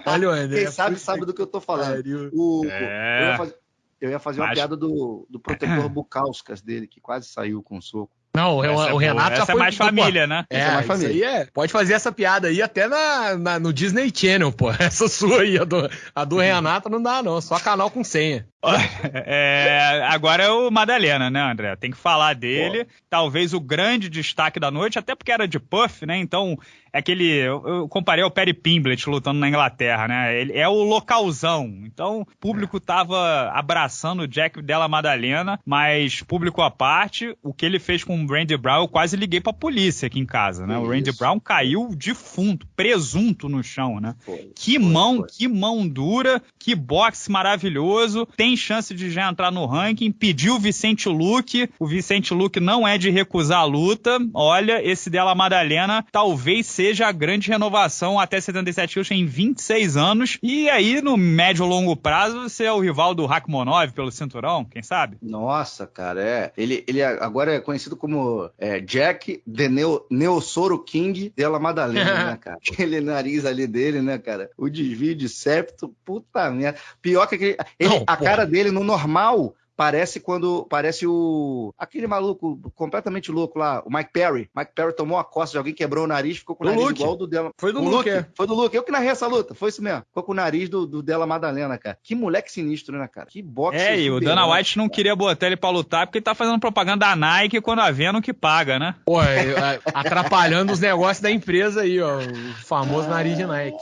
Olha o André. Quem sabe, sabe do que eu tô falando. O, é... eu, ia fazer, eu ia fazer uma Mas... piada do, do protetor Bucauskas dele, que quase saiu com soco. Não, o, o é Renato já foi. Essa é mais família, né? É, essa é mais família. É, pode fazer essa piada aí até na, na, no Disney Channel, pô. <laughs> Essa sua aí, a do, a do Renato não dá, não. Só canal com senha. <laughs> É, agora é o Madalena, né, André? Tem que falar dele. Pô. Talvez o grande destaque da noite, até porque era de Puff, né? Então é aquele. Eu, comparei ao Perry Pimblett lutando na Inglaterra, né? Ele é o localzão. Então, o público tava abraçando o Jack Della Madalena, mas público à parte, o que ele fez com o Randy Brown, eu quase liguei pra polícia aqui em casa, né? o Randy Brown caiu defunto, presunto no chão, né? Foi, que mão, foi. que mão dura, que boxe maravilhoso. Tem chance de já entrar no ranking. Pediu o Vicente Luque. O Vicente Luque não é de recusar a luta. Olha, esse Della Madalena talvez seja a grande renovação até 77 quilos em 26 anos. E aí, no médio longo prazo, você é o rival do Rakhmonov pelo cinturão, quem sabe? Nossa, cara, é. Ele, ele agora é conhecido como é, Jack The Neo, Neosoro King della Madalena, né, <laughs> cara? Aquele nariz ali dele, né, cara? O desvio de septo, puta merda. Pior que aquele, ele, Não, a porra. Cara dele no normal Parece quando. Parece o. Aquele maluco completamente louco lá, o Mike Perry. Mike Perry tomou a costa de alguém, quebrou o nariz, ficou com o, nariz Luke. igual do dela. Foi do o Luke. Luke. É. Foi do Luke. Eu que narrei essa luta. Foi isso mesmo. Ficou com o nariz do, do dela Madalena, cara. Que moleque sinistro, né, cara? Que boxe. É, e o Dana White não queria botar ele pra lutar porque ele tá fazendo propaganda da Nike quando a Venom que paga, né? Pô, é, atrapalhando os negócios da empresa aí, ó. O famoso nariz de Nike.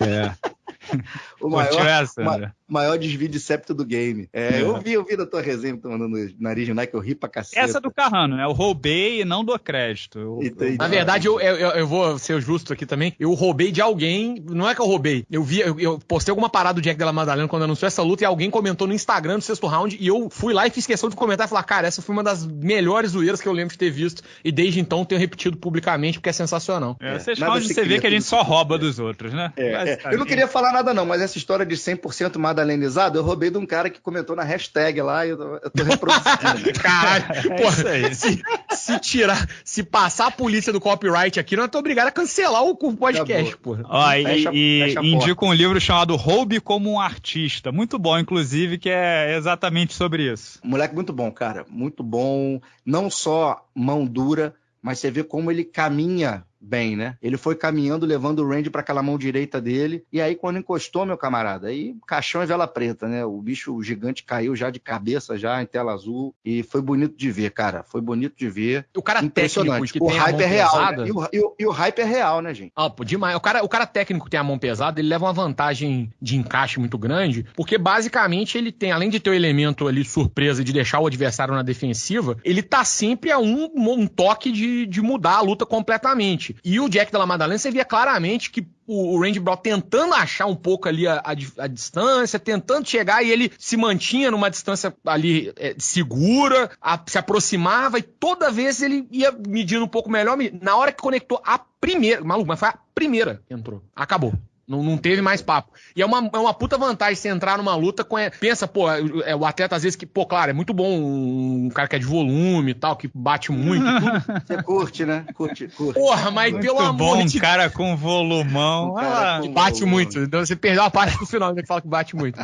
É. <laughs> o maior, essa, ma, maior desvio de septo do game. É, é. Eu vi, eu vi da tua resenha, tô mandando nariz de Nike, eu ri pra cacete. Essa é do Carrano, né? Eu roubei e não dou crédito. Eu, eu... Na verdade, eu, eu, eu, vou ser justo aqui também. Eu roubei de alguém. Não é que eu roubei. Eu vi, eu, eu postei alguma parada do Jack Della Madalena quando anunciou essa luta e alguém comentou no Instagram do sexto round e eu fui lá e fiz questão de comentar e falar, cara, essa foi uma das melhores zoeiras que eu lembro de ter visto e desde então tenho repetido publicamente porque é sensacional. É, é. Vocês você vê que a gente só rouba dos outros, né? É, é. Eu não queria falar nada não, mas essa história de 100% madalenizado, eu roubei de um cara que comentou na hashtag lá e eu, eu tô reproduzindo. <laughs> Caralho, é se, se, tirar, se passar a polícia do copyright aqui, não tô obrigado a cancelar o podcast, porra. Ó, e, fecha, e fecha indico um livro chamado Roube como um Artista. Muito bom, inclusive, que é exatamente sobre isso. Moleque muito bom, cara. Muito bom. Não só mão dura, mas você vê como ele caminha bem, né? Ele foi caminhando, levando o Randy para aquela mão direita dele, e aí quando encostou, meu camarada, aí caixão e vela preta, né? O bicho gigante caiu já de cabeça, já em tela azul, e foi bonito de ver, cara. Foi bonito de ver. O cara técnico que o hype é real, né? e, o, e, o, e, o, hype é real, né, gente? Ah, pô, demais. O cara, o cara técnico que tem a mão pesada, ele leva uma vantagem de encaixe muito grande, porque basicamente ele tem, além de ter o elemento ali surpresa de deixar o adversário na defensiva, ele tá sempre a um, um toque de, de mudar a luta completamente. E o Jack Della Madalena, você via claramente que o, Randy Brown tentando achar um pouco ali a, a, a, distância, tentando chegar e ele se mantinha numa distância ali é, segura, a, se aproximava e toda vez ele ia medindo um pouco melhor. Na hora que conectou a primeira, maluco, mas foi a primeira que entrou. Acabou. Não, não teve mais papo. E é uma, é uma puta vantagem você entrar numa luta com. Pensa, pô, é, é, o atleta às vezes que, pô, claro, é muito bom um cara que é de volume e tal, que bate muito. <laughs> Você curte, né? Curte, curte. Porra, mas muito pelo bom, amor de um cara com volumão. Um cara com bate volume. muito. Então você perdeu a parte do final, que fala que bate muito.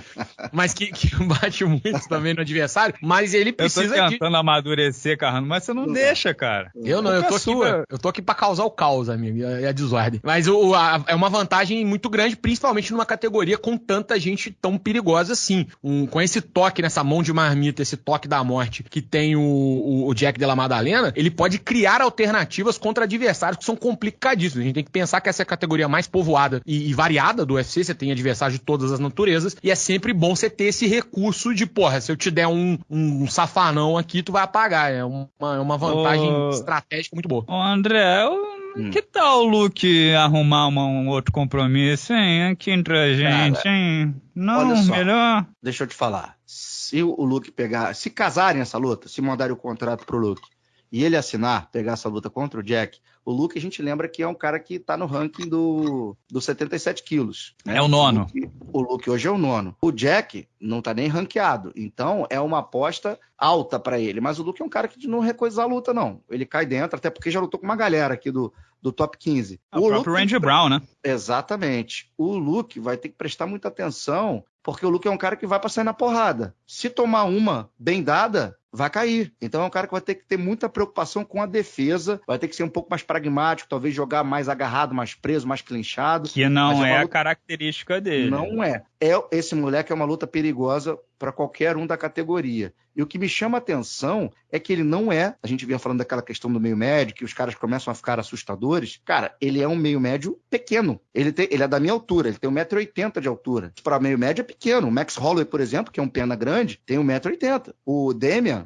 mas que, que <laughs> bate muito também no adversário. Mas ele precisa. Eu tô tentando de... amadurecer, Carrano, mas você não, não deixa, cara. Eu não, eu tô, aqui pra, eu tô aqui pra causar o caos, amigo, e a, a desordem. Mas o, a, é uma vantagem muito muito grande, principalmente numa categoria com tanta gente tão perigosa assim. Um, com esse toque nessa mão de marmita, esse toque da morte que tem o, o, o Jack Della Madalena, ele pode criar alternativas contra adversários que são complicadíssimos. A gente tem que pensar que essa é a categoria mais povoada e, e variada do UFC, você tem adversários de todas as naturezas, e é sempre bom você ter esse recurso de, porra, se eu te der um, um safanão aqui, tu vai apagar. É uma, é uma vantagem estratégica muito boa. Ô, André, eu Hum. Que tal o Luke arrumar uma, um outro compromisso, hein? Aqui entre a gente, Cara, hein? Não, só, melhor. Deixa eu te falar. Se o Luke pegar. Se casarem essa luta, se mandarem o contrato pro Luke e ele assinar, pegar essa luta contra o Jack, o Luke a gente lembra que é um cara que tá no ranking do, do 77 quilos. Né? É o nono. O Luke, o Luke, hoje é o nono. O Jack não tá nem ranqueado. Então é uma aposta alta para ele. Mas o Luke é um cara que não recusa a luta, não. Ele cai dentro, até porque já lutou com uma galera aqui do, do top 15. É o, o próprio Luke, Brown, né? Exatamente. O Luke vai ter que prestar muita atenção, porque o Luke é um cara que vai pra sair na porrada. Se tomar uma bem dada, vai cair. Então é um cara que vai ter que ter muita preocupação com a defesa, vai ter que ser um pouco mais pragmático, talvez jogar mais agarrado, mais preso, mais clinchado. Que não é, é a característica dele. Não é. é. Esse moleque é uma luta perigosa para qualquer um da categoria. E o que me chama a atenção é que ele não é. A gente vinha falando daquela questão do meio médio, que os caras começam a ficar assustadores. Cara, ele é um meio médio pequeno. Ele, tem, ele é da minha altura, ele tem 1,80m de altura. Para meio médio é pequeno. O Max Holloway, por exemplo, que é um pena grande, tem 1,80m. O Demian,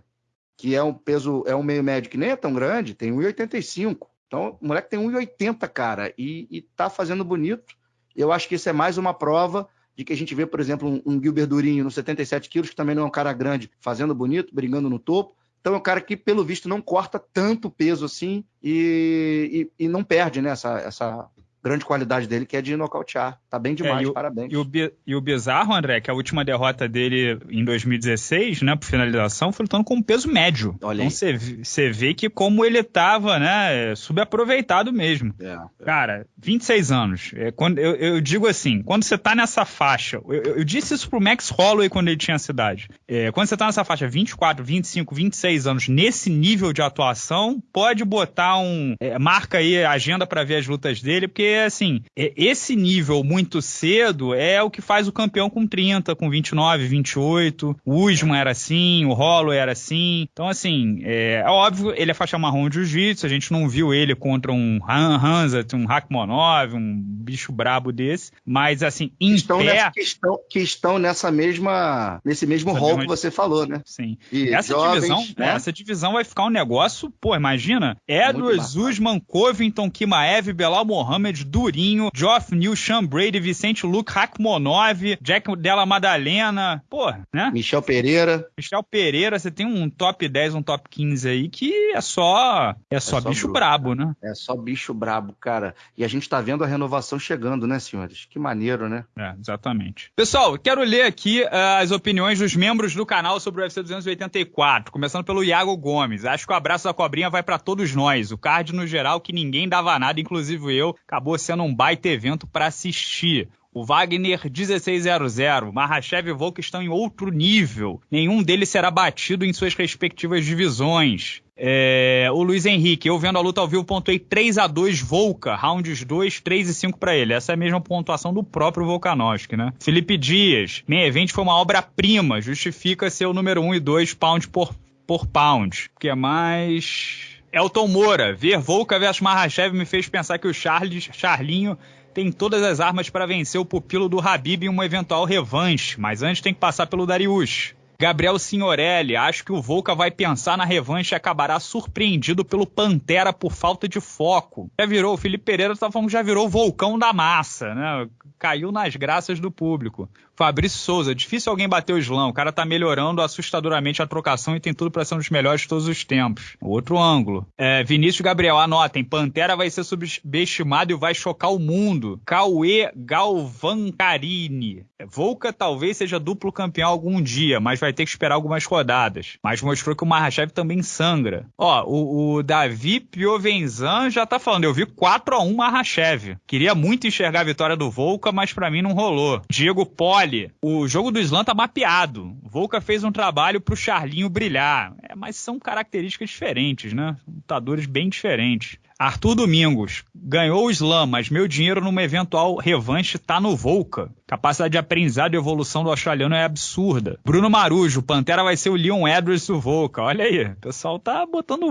que é um peso, é um meio médio que nem é tão grande, tem 1,85. Então, o moleque tem 1,80, cara, e, e tá fazendo bonito. Eu acho que isso é mais uma prova de que a gente vê, por exemplo, um, um Gilbert Durinho nos 77 quilos, que também não é um cara grande, fazendo bonito, brigando no topo. Então é um cara que, pelo visto, não corta tanto peso assim e, e, e não perde né, essa, essa, grande qualidade dele, que é de nocautear. Tá bem demais, é, e o, parabéns. E o, e o bizarro, André, que a última derrota dele em 2016, né, por finalização, foi lutando com peso médio. Olha então você vê que como ele tava, né, subaproveitado mesmo. É, é. Cara, 26 anos. É, quando, eu, eu, digo assim, quando você tá nessa faixa, eu, eu, disse isso pro Max Holloway quando ele tinha cidade. É, quando você tá nessa faixa 24, 25, 26 anos, nesse nível de atuação, pode botar um. É, marca aí a agenda para ver as lutas dele, porque assim, esse nível muito cedo é o que faz o campeão com 30, com 29, 28. O Usman era assim, o Rolo era assim. Então, assim, é, é óbvio, ele é faixa marrom de jiu-jitsu, a gente não viu ele contra um Han Hanzat, um Rakhmonov, um bicho brabo desse, mas assim, em estão pé... Nessa, que, estão, que estão nessa mesma, nesse mesmo rol que você falou, né? Sim. E essa jovens, divisão, né? essa divisão vai ficar um negócio, pô, imagina, Edwards, Usman, Covington, Kimaev, Belal Mohamed, Durinho, Geoff New, Sean Brady, Vicente Luke, Rakhmonov, Jack Della Madalena, pô, né? Michel Pereira. Michel Pereira, você tem um top 10, um top 15 aí que é só é só, é só bicho bruto, brabo, né? É só bicho brabo, cara. E a gente tá vendo a renovação chegando, né, senhores? Que maneiro, né? É, exatamente. Pessoal, quero ler aqui uh, as opiniões dos membros do canal sobre o UFC 284, começando pelo Iago Gomes. Acho que o abraço da cobrinha vai para todos nós. O card no geral que ninguém dava nada, inclusive eu, acabou sendo um baita evento para assistir. O Wagner 1600, Mahashev e Volk estão em outro nível. Nenhum deles será batido em suas respectivas divisões. É, o Luiz Henrique, eu vendo a luta ao vivo, pontuei 3 a 2 Volca, rounds 2, 3 e 5 para ele. Essa é a mesma pontuação do próprio Volkanovski, né? Felipe Dias, main event foi uma obra-prima, justifica ser o número 1 e 2 pound por, por pound. O que é mais Elton Moura, ver Volca versus Mahashev me fez pensar que o Charles, Charlinho tem todas as armas para vencer o pupilo do Habib em uma eventual revanche, mas antes tem que passar pelo Darius. Gabriel Signorelli, acho que o Volca vai pensar na revanche e acabará surpreendido pelo Pantera por falta de foco. Já virou, o Felipe Pereira tá falando já virou o vulcão da massa, né? Caiu nas graças do público. Fabrício Souza, difícil alguém bater o slam. O cara tá melhorando assustadoramente a trocação e tem tudo para ser um dos melhores de todos os tempos. Outro ângulo. É, Vinícius Gabriel, anotem. Pantera vai ser subestimado e vai chocar o mundo. Cauê Galvancarini. Volca talvez seja duplo campeão algum dia, mas vai ter que esperar algumas rodadas. Mas mostrou que o Mahashev também sangra. Ó, o, o Davi Piovenzan já tá falando. Eu vi 4 a 1 Mahashev. Queria muito enxergar a vitória do Volca, mas para mim não rolou. Diego Pó Olhe, o jogo do Slam tá mapeado. Volca fez um trabalho pro Charlinho brilhar. É, mas são características diferentes, né? Lutadores bem diferentes. Arthur Domingos ganhou o Slam, mas meu dinheiro numa eventual revanche tá no Volca. Capacidade de aprendizado e evolução do australiano é absurda. Bruno Marujo, Pantera vai ser o Leon Edwards do Volca. Olha aí, o pessoal tá botando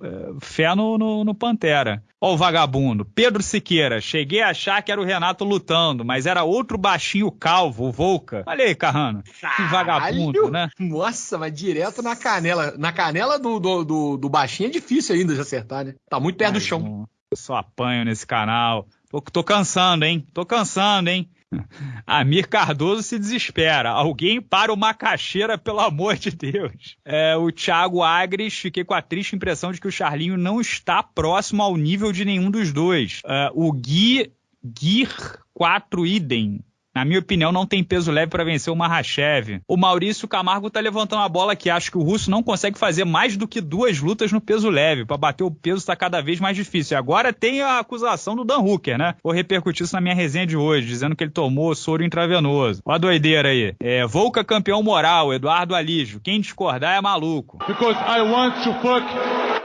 é, fé no, no, no Pantera. Ó o vagabundo. Pedro Siqueira, cheguei a achar que era o Renato lutando, mas era outro baixinho calvo, o Volca. Olha aí, Carrano. Que vagabundo, né? Nossa, mas direto na canela. Na canela do, do, do, do baixinho é difícil ainda de acertar, né? Tá muito perto do chão. Eu só apanho nesse canal. Tô, tô cansando, hein? Tô cansando, hein? <laughs> Amir Cardoso se desespera. Alguém para uma caixeira, pelo amor de Deus. É, o Thiago Agres, fiquei com a triste impressão de que o Charlinho não está próximo ao nível de nenhum dos dois. É, o Gui Gear 4 Idem Na minha opinião, não tem peso leve para vencer o Mahashev. O Maurício Camargo tá levantando a bola que acho que o russo não consegue fazer mais do que duas lutas no peso leve. Para bater o peso está cada vez mais difícil. E agora tem a acusação do Dan Hooker, né? Vou repercutir isso na minha resenha de hoje, dizendo que ele tomou soro intravenoso. Olha a doideira aí. É, Volca campeão moral, Eduardo Alígio. Quem discordar é maluco. Because I want to fuck,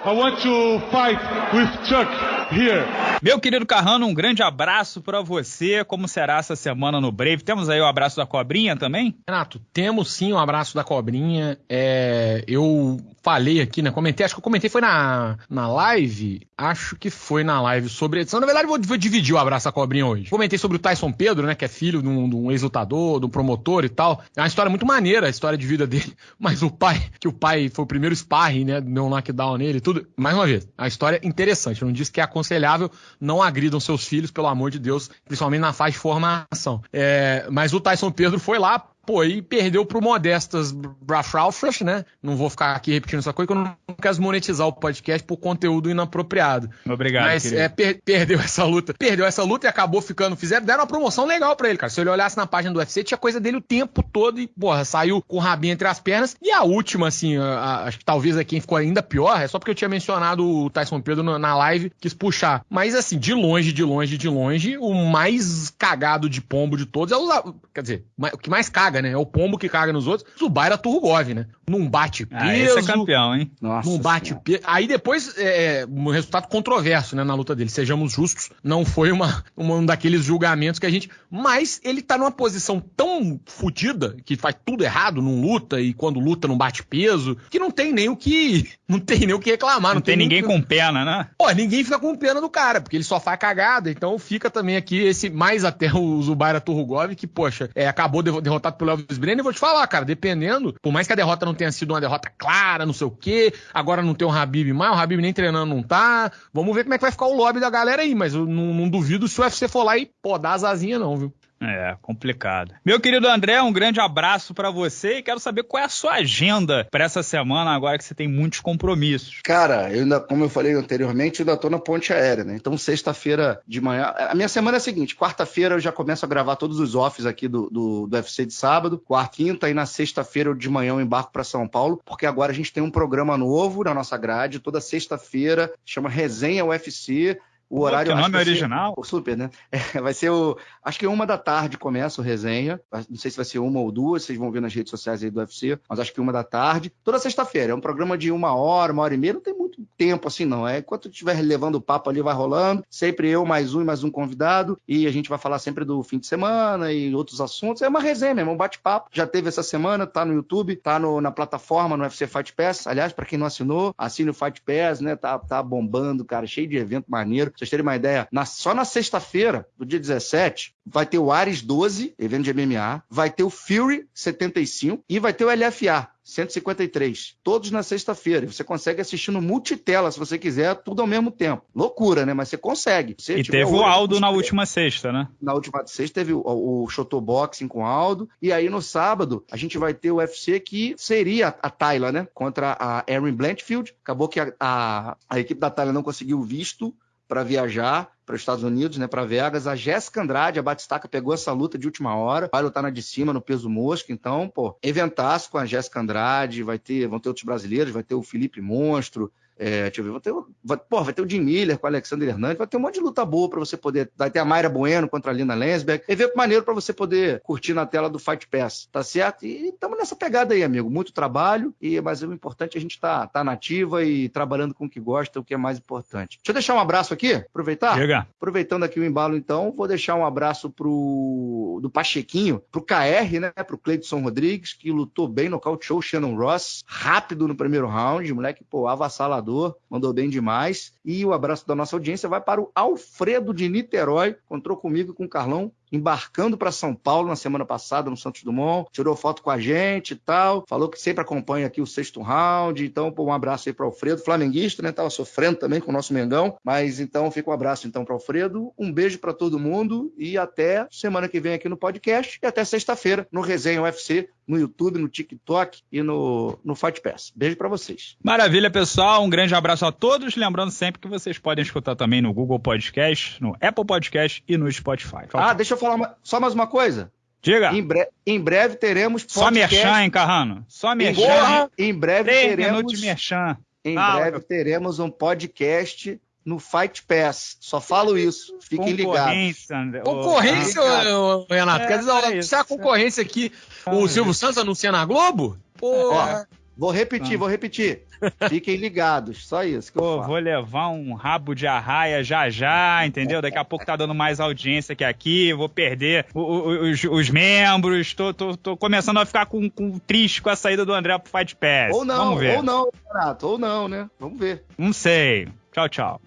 I want to fight with Chuck here. Meu querido Carrano, um grande abraço para você. Como será essa semana no Brave? Temos aí o abraço da cobrinha também? Renato, temos sim o um abraço da cobrinha. É, eu falei aqui, né? Comentei, acho que eu comentei foi na, na live. Acho que foi na live sobre a edição. Na verdade, vou, vou dividir o abraço da cobrinha hoje. Comentei sobre o Tyson Pedro, né? Que é filho de um, de um ex-lutador, de um promotor e tal. É uma história muito maneira, a história de vida dele. <laughs> Mas o pai, que o pai foi o primeiro sparring, né? Deu um knockdown nele e tudo. Mais uma vez, a história é interessante. Eu não disse que é aconselhável, não agridam seus filhos, pelo amor de Deus, principalmente na fase de formação. É, mas o Tyson Pedro foi lá, Pô, e perdeu pro Modestas Brafraufras, né? Não vou ficar aqui repetindo essa coisa, que eu não quero monetizar o podcast por conteúdo inapropriado. Obrigado, Mas é, per perdeu essa luta. Perdeu essa luta e acabou ficando. Fizeram, deram uma promoção legal pra ele, cara. Se ele olhasse na página do UFC, tinha coisa dele o tempo todo e, porra, saiu com o rabinho entre as pernas. E a última, assim, a, a, acho que talvez aqui ficou ainda pior, é só porque eu tinha mencionado o Tyson Pedro na, na live, quis puxar. Mas, assim, de longe, de longe, de longe, o mais cagado de pombo de todos é o. Quer dizer, o que mais caga caga, né? É o pombo que caga nos outros. Zubaira Turgov, né? Num bate peso. Ah, esse é campeão, hein? Nossa num bate peso. Aí depois, é, é, um resultado controverso, né? Na luta dele. Sejamos justos, não foi uma, uma, um daqueles julgamentos que a gente. Mas ele tá numa posição tão fodida, que faz tudo errado, não luta, e quando luta não bate peso, que não tem nem o que. <laughs> Não tem nem o que reclamar. Não, não tem, tem ninguém com pena, né? Pô, ninguém fica com pena do cara, porque ele só faz cagada. Então fica também aqui esse, mais até o Zubaira Turgov, que, poxa, é, acabou derrotado pelo Elvis Brenner, vou te falar, cara, dependendo, por mais que a derrota não tenha sido uma derrota clara, não sei o quê, agora não tem o Habib mais, o Habib nem treinando não tá, vamos ver como é que vai ficar o lobby da galera aí, mas eu não, não duvido se o UFC for lá e podar as asinhas não, viu? É, complicado. Meu querido André, um grande abraço para você e quero saber qual é a sua agenda para essa semana, agora que você tem muitos compromissos. Cara, eu ainda, como eu falei anteriormente, eu ainda tô na ponte aérea, né? Então, sexta-feira de manhã. A minha semana é a seguinte: quarta-feira eu já começo a gravar todos os offs aqui do, do, do UFC de sábado, quarta, quinta, e na sexta-feira de manhã eu embarco para São Paulo, porque agora a gente tem um programa novo na nossa grade, toda sexta-feira, chama Resenha UFC o horário. O nome original? o super, né? <laughs> É, vai ser o. Acho que uma da tarde começa o resenha. Não sei se vai ser uma ou duas, vocês vão ver nas redes sociais aí do UFC, mas acho que uma da tarde. Toda sexta-feira. É um programa de uma hora, uma hora e meia. Não tem muito tempo assim, não. É enquanto estiver levando o papo ali, vai rolando. Sempre eu, mais um e mais um convidado. E a gente vai falar sempre do fim de semana e outros assuntos. É uma resenha mesmo, um bate-papo. Já teve essa semana, tá no YouTube, tá no, na plataforma, no UFC Fight Pass. Aliás, para quem não assinou, assine o Fight Pass, né? Tá, tá bombando, cara, cheio de evento maneiro vocês terem uma ideia, na, só na sexta-feira, do dia 17, vai ter o Ares 12, evento de MMA, vai ter o Fury 75 e vai ter o LFA 153. Todos na sexta-feira. Você consegue assistir no multitela, se você quiser, tudo ao mesmo tempo. Loucura, né? Mas você consegue. Você, e teve o Aldo na última sexta, né? Na última sexta teve o, o Shotoboxing com o Aldo. E aí no sábado a gente vai ter o UFC que seria a Tayla, né? Contra a Erin Blanchfield. Acabou que a, a, a equipe da Tayla não conseguiu visto para viajar para os Estados Unidos, né, para Vegas. A Jéssica Andrade, a Batistaca, pegou essa luta de última hora, vai lutar na de cima, no peso mosca. Então, pô, eventaço com a Jéssica Andrade, vai ter, vão ter outros brasileiros, vai ter o Felipe Monstro, é, deixa eu ver, vai ter, vai, pô, vai ter o Jim Miller com o Alexander Hernandes, vai ter um monte de luta boa para você poder. Vai ter a Mayra Bueno contra a Lina Lensberg. Evento maneiro para você poder curtir na tela do Fight Pass, tá certo? E estamos nessa pegada aí, amigo. Muito trabalho, e mas o importante é a gente estar tá, tá nativa e trabalhando com o que gosta, o que é mais importante. Deixa eu deixar um abraço aqui, aproveitar? Chega. Aproveitando aqui o embalo, então, vou deixar um abraço pro do Pachequinho, pro KR, né? Pro Cleiton Rodrigues, que lutou bem, nocauteou o Shannon Ross, rápido no primeiro round, moleque, pô, avassalador mandou bem demais. E o abraço da nossa audiência vai para o Alfredo de Niterói, encontrou comigo com o Carlão embarcando para São Paulo na semana passada, no Santos Dumont, tirou foto com a gente e tal, falou que sempre acompanha aqui o sexto round, então pô, um abraço aí para Alfredo, flamenguista, né, tava sofrendo também com o nosso Mengão, mas então fica um abraço então para Alfredo, um beijo para todo mundo e até semana que vem aqui no podcast e até sexta-feira no Resenha UFC, no YouTube, no TikTok e no, no Fight Pass. Beijo para vocês. Maravilha, pessoal. Um grande abraço a todos. Lembrando sempre que vocês podem escutar também no Google Podcast, no Apple Podcast e no Spotify. Ah, deixa eu falar só mais uma coisa. Diga. Em, bre em breve teremos podcast. Só merchan, hein, Carrano? Só merchan. Porra, em breve Três teremos. minutos de merchan. Em Fala, breve meu. teremos um podcast no Fight Pass. Só falo isso. Fiquem ligados. Concorrência, André. Concorrência, ô, Renato. É, Quer dizer, é isso. a concorrência aqui, o Ah, Silvio Santos anuncia na Globo? Porra. Vou repetir, vou repetir. Fiquem ligados. Só isso que eu Pô, falo. vou levar um rabo de arraia já já, entendeu? Daqui a pouco tá dando mais audiência que aqui, vou perder o- o- os, os membros, tô, tô, tô começando a ficar com, com triste com a saída do André pro Fight Pass. Ou não, Vamos ver. ou não, Renato, ou não, né? Vamos ver. Não sei. Tchau, tchau.